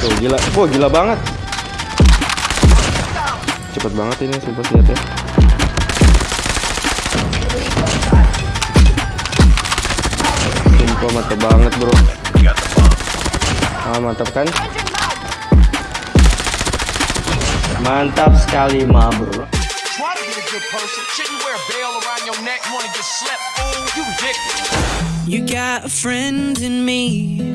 Tuh gila, wah gila banget. Cepet banget ini sumpah senjata. Sumpah mantap banget bro. Ah mantap kan? Mantap sekali ma bro. You got a friend in me.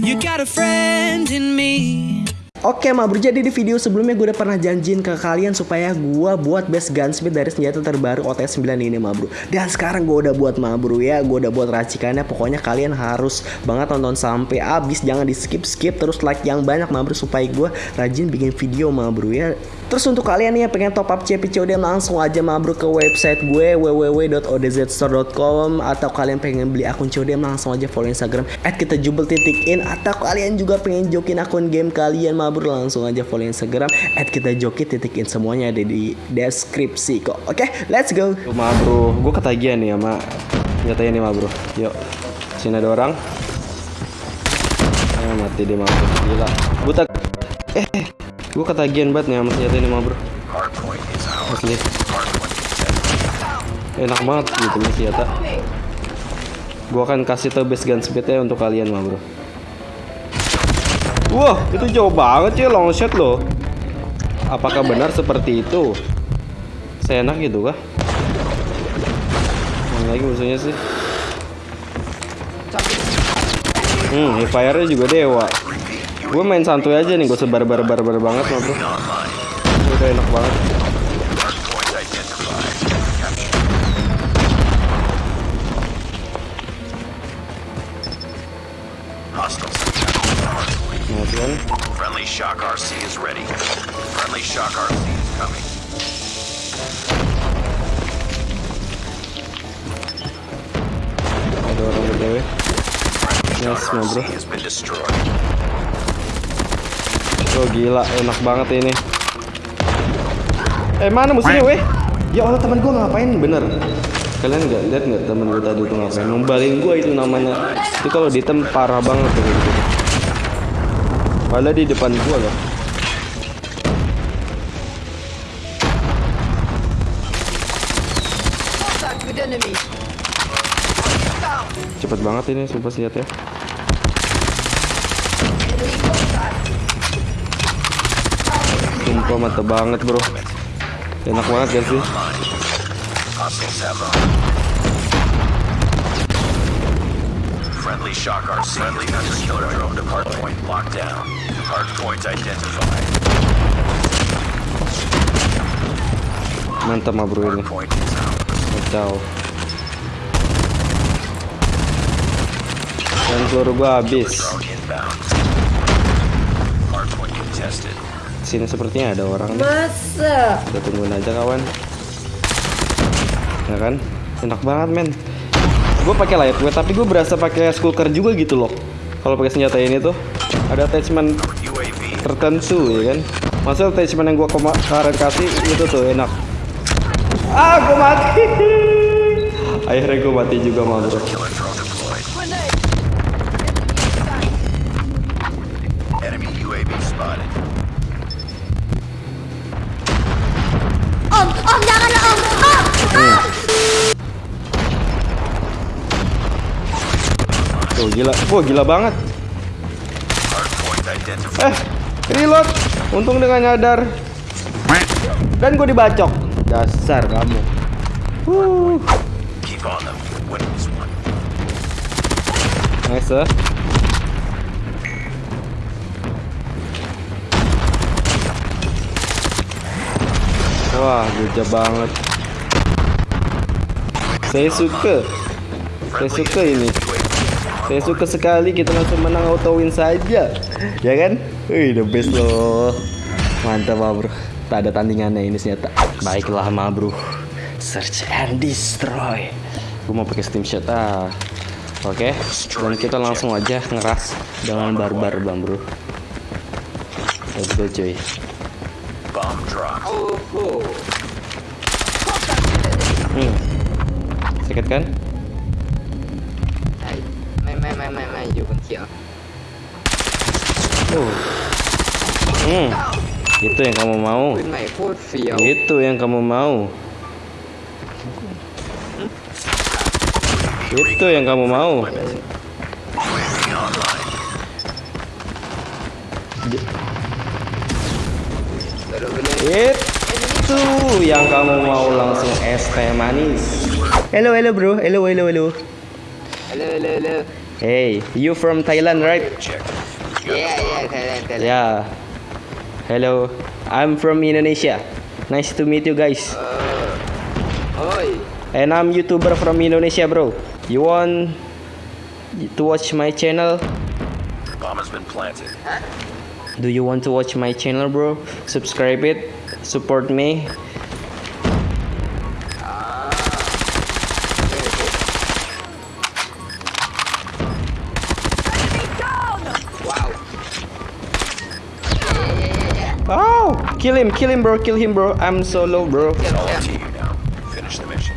You got a friend in me. Oke ma bro, jadi di video sebelumnya gue udah pernah janjiin ke kalian supaya gue buat best gunsmith dari senjata terbaru OTS 9 ini ma bro. Dan sekarang gue udah buat ma bro ya, gue udah buat racikannya. Pokoknya kalian harus banget nonton sampai habis. Jangan di skip-skip, terus like yang banyak ma bro Supaya gue rajin bikin video ma bro ya. Terus untuk kalian nih yang pengen top up CPCOD langsung aja ma bro ke website gue www.odzstore.com Atau kalian pengen beli akun COD langsung aja follow Instagram at kita jubel titik in. Atau kalian juga pengen jokin akun game kalian ma bro langsung aja follow Instagram at kita joki titik in semuanya ada di deskripsi kok Oke let's go ma bro, gue ketagihan nih sama senjatanya nih ma bro. Yuk, sini ada orang. Ah, mati dia bro, gila. Buta. Eh, gue ketagihan banget nih sama senjata ini ma bro. Asli. Enak banget gitu nih senjata. Gue akan kasih tau gun speednya untuk kalian ma bro. Wah, itu jauh banget ya long shot loh. Apakah benar seperti itu? Seenak gitu kah? Mana lagi musuhnya sih? Hmm, fire-nya juga dewa. Gue main santuy aja nih, gue sebar bar bar bar banget mah bro. Udah enak banget. Itu kan. Friendly Shock RC is ready. Friendly Shock RC is coming. Ada orang bro. RC has been destroyed. Oh gila, enak banget ini. Eh mana musuhnya weh? Ya Allah teman gue ngapain bener? Kalian nggak lihat nggak temen gue tadi tuh ngapain? Numbalin gue itu namanya. Itu kalau ditem parah banget gitu. Padahal di depan gue loh. Cepet banget ini sumpah ya. senjatanya. Sumpah mantep banget bro. Enak banget gak sih? Friendly Shock RC Friendly hunter killer drone to hard point locked down. Hard point identified. Mantap mah bro ini. Kacau. Dan peluru gua habis. Sini sepertinya ada orang. Masa? Kita tungguin aja kawan. Ya kan? Enak banget men. Gue pakai lightweight tapi gue berasa pakai skulker juga gitu loh. Kalau pakai senjata ini tuh ada attachment tertentu ya kan. Masa attachment yang gue kemarin kasih itu tuh enak. Ah, gue mati. Akhirnya gue mati juga mah bro. Om, om jangan om. Om. Tuh gila, wah gila banget. Eh, reload. Untung dengan nyadar. Dan gue dibacok. Dasar kamu. Nice eh. Wah, gajah banget. Saya suka. Saya suka ini. Saya suka sekali kita langsung menang auto win saja. Ya kan? Wih, the best loh. Mantap, ma bro. Tak ada tandingannya ini ternyata. Baiklah, ma bro. Search and destroy. Gue mau pakai steam shot ah. Oke, dan kita langsung aja ngeras dengan barbar, bang bro. Let's go, cuy. Bomb dropped. Hmm. Sakit kan? ไม่ไม่ไม่ไม่ไม่อยู่บนเขียว Oh. Hmm. Itu yang kamu mau. ปืนใหม่โคตรเฟี้ยว Itu yang kamu mau. Itu yang kamu mau. Itu yang kamu mau langsung es teh manis. Hello, hello bro. Hello, hello, hello. เร็วเร็วเร็ว Hey, you from Thailand, right? Yeah, yeah, Thailand, Thailand. Yeah. Hello, I'm from Indonesia. Nice to meet you guys. Uh, And I'm YouTuber from Indonesia, bro. You want to watch my channel? Bomb has been planted. Huh? Do you want to watch my channel, bro? Subscribe it, support me. Kill him, kill him, bro, kill him, bro. I'm solo, bro. It's all up to you now. Finish the mission.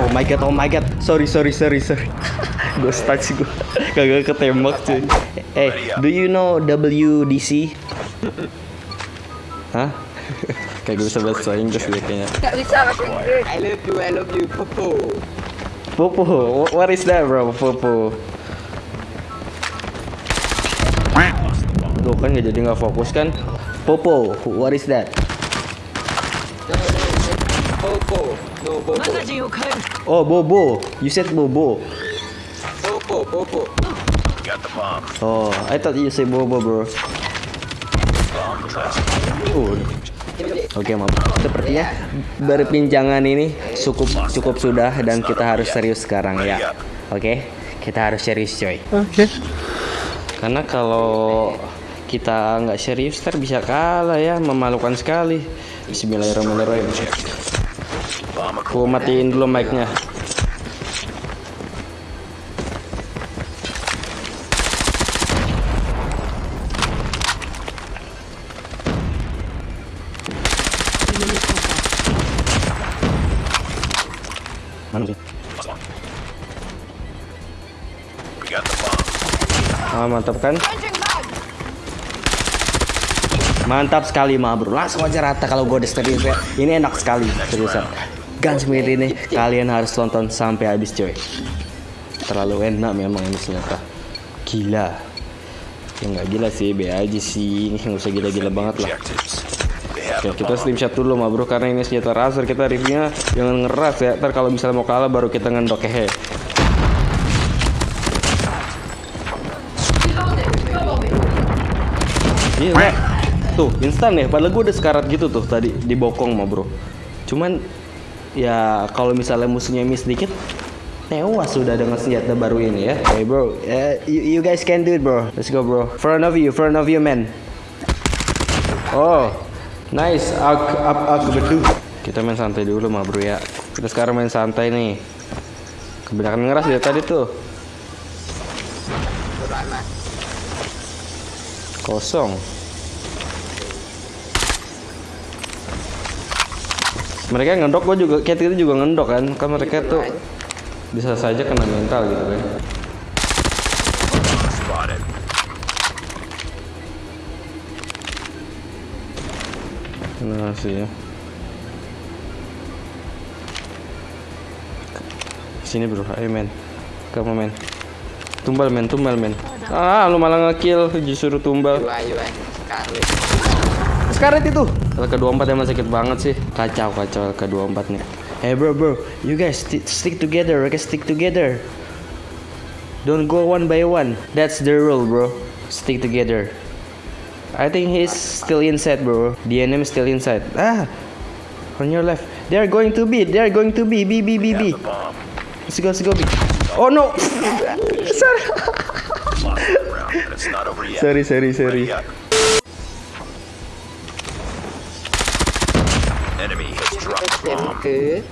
Oh my god, oh my god. Sorry, sorry, sorry, sorry. gue stuck sih gue. Kagak ketembak cuy. Eh, do you know WDC? Hah? Kayak gue bisa bahasa Inggris deh kayaknya. Gak bisa pakai Inggris I love you I love you Popo Popo, wh- what is that bro? Popo. Tuh kan nggak jadi nggak fokus kan? Popo, what is that? Popo No Popo Oh, Bobo. You said Bobo. Popo Popo Got the bomb. Oh, I thought you say Bobo, bro. Uh. Oke, Mam. Sepertinya berbincangan ini cukup cukup sudah dan kita harus serius sekarang ya. Oke, kita harus serius, coy. Oke. Karena kalau kita nggak serius, ntar bisa kalah ya, memalukan sekali. Bismillahirrahmanirrahim. Aku matiin dulu mic-nya. Mana sih? Ah, mantap kan? Mantap sekali ma bro. Langsung aja rata kalau gue serius ya. Ini enak sekali seriusan. Gunsmith ini kalian harus tonton sampai habis coy. Terlalu enak memang ini ternyata Gila. Ya nggak gila sih be aja sih. Nggak usah gila-gila banget lah. Oke kita slim shot dulu ma bro Karena ini senjata razer kita reviewnya Jangan ngeras ya. Ntar kalau misalnya mau kalah baru kita ngendok hehe Iya, Pak. Tuh, instan ya. Padahal gue udah sekarat gitu tuh tadi di bokong mah, Bro. Cuman ya kalau misalnya musuhnya miss dikit tewas sudah dengan senjata baru ini ya. Hey, bro. Eh, you, you guys can do it, bro. Let's go, bro. Front of you, front of you, man. Oh, nice. Ak, up, ak, betul. Kita main santai dulu mah, bro ya. Kita sekarang main santai nih. Kebanyakan ngeras dari tadi tuh. Kosong. Mereka ngendok, gue juga, kayak kita juga ngendok kan. Kan mereka tuh bisa saja kena mental gitu kan. Nah sih ya. Sini bro, ayo men. Kamu men. Tumbal men, tumbal men. Ah, lu malah ngekill justru tumbal. Yua Sekarang Sekaret itu. LK24 emang sakit banget sih. Kacau kacau LK24 nih. Hey bro bro, you guys sti- stick together, okay? Stick together. Don't go one by one. That's the rule, bro. Stick together. I think he's still inside, bro. The enemy still inside. Ah, on your left. They are going to be. They are going to be. B B B B. Let's go. Let's go. B. Oh no. sorry. Lost the Okay.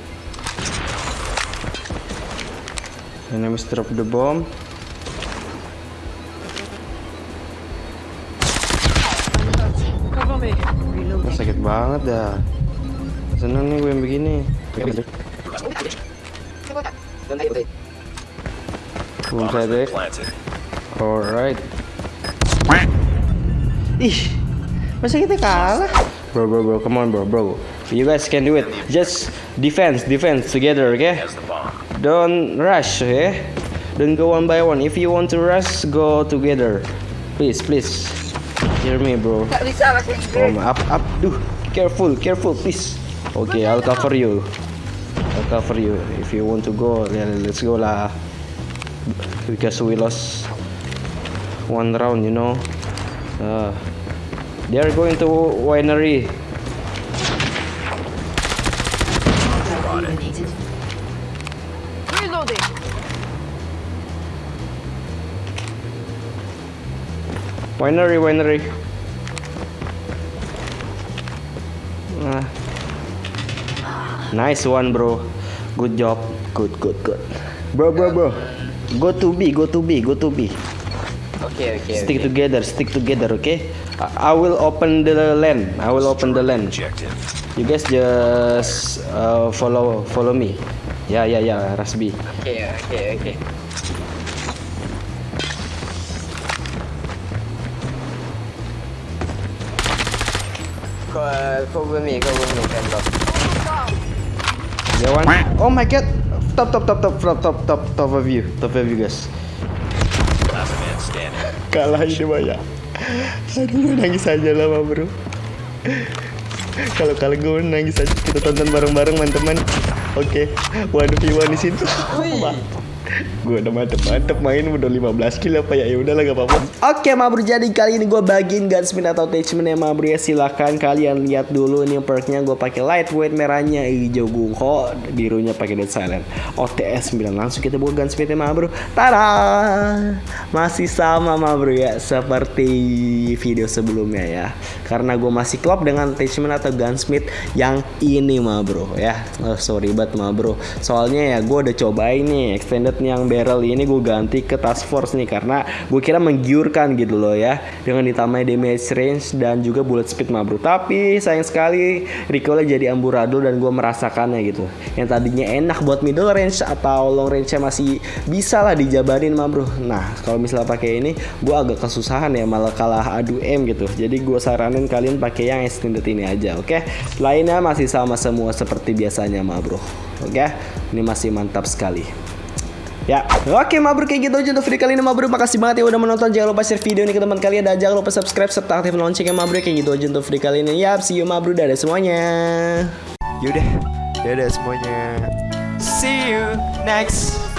Mister drop the bomb. Oh, sakit banget dah. Seneng nih gue yang begini. Boom deh. Alright. Ih, masa kita kalah? Bro, bro, bro, come on, bro, bro. You guys can do it. Just defense, defense together, okay? Don't rush, okay? Don't go one by one. If you want to rush, go together. Please, please. Hear me, bro. Oh, up, up. Duh, careful, careful, please. Okay, I'll cover you. I'll cover you. If you want to go, let's go lah. Because we lost one round, you know. Uh, they are going to winery. Winery, winery. Ah. Nice one, bro. Good job. Good, good, good. Bro, bro, bro. Go to B, go to B, go to B. Okay, okay, Stick okay. together, stick together, okay? I, I will open the land. I will open the land. You guys just uh, follow follow me. Ya, ya, ya, Rasbi. Okay, okay, okay. Kau, cover me, me, one. Oh my god. Top, top, top, top, top, top, top, top of you, top of you guys. Last man standing. Kalah ini banyak. Aduh, nangis aja lah, bro. Kalau kalah gue nangis aja. Kita tonton bareng-bareng, teman-teman. Oke, one v one di situ. Gue udah mantep-mantep main udah 15 kill apa ya? Ya udahlah gak apa-apa. Oke Mabru jadi kali ini gue bagiin gunsmith atau attachment ya Mabru ya. Silahkan kalian lihat dulu nih perknya. Gue pakai lightweight merahnya hijau gungko birunya pakai dead silent. OTS 9 langsung kita buat gunsmith ya Mabru. Tada! Masih sama Mabru ya seperti video sebelumnya ya. Karena gue masih klop dengan attachment atau gunsmith yang ini Mabru ya. Oh, sorry banget Mabru. Soalnya ya gue udah cobain nih extended yang barrel ini gue ganti ke task force nih karena gue kira menggiurkan gitu loh ya dengan ditambah damage range dan juga bullet speed mah bro tapi sayang sekali recoilnya jadi amburadul dan gue merasakannya gitu. Yang tadinya enak buat middle range atau long range masih bisa lah dijabarin mah bro nah kalau misalnya pakai ini gue agak kesusahan ya malah kalah adu M gitu. Jadi gue saranin kalian pakai yang extended ini aja oke? Lainnya masih sama semua seperti biasanya mah bro oke? Ini masih mantap sekali Ya, oke mabruk kayak gitu aja untuk video kali ini mabruk. Makasih banget ya udah menonton. Jangan lupa share video ini ke teman kalian. Dan jangan lupa subscribe serta aktifin loncengnya mabruk Kayak gitu aja untuk video kali ini. Yap, see you mabruk. Dadah semuanya. Yaudah, dadah semuanya. See you next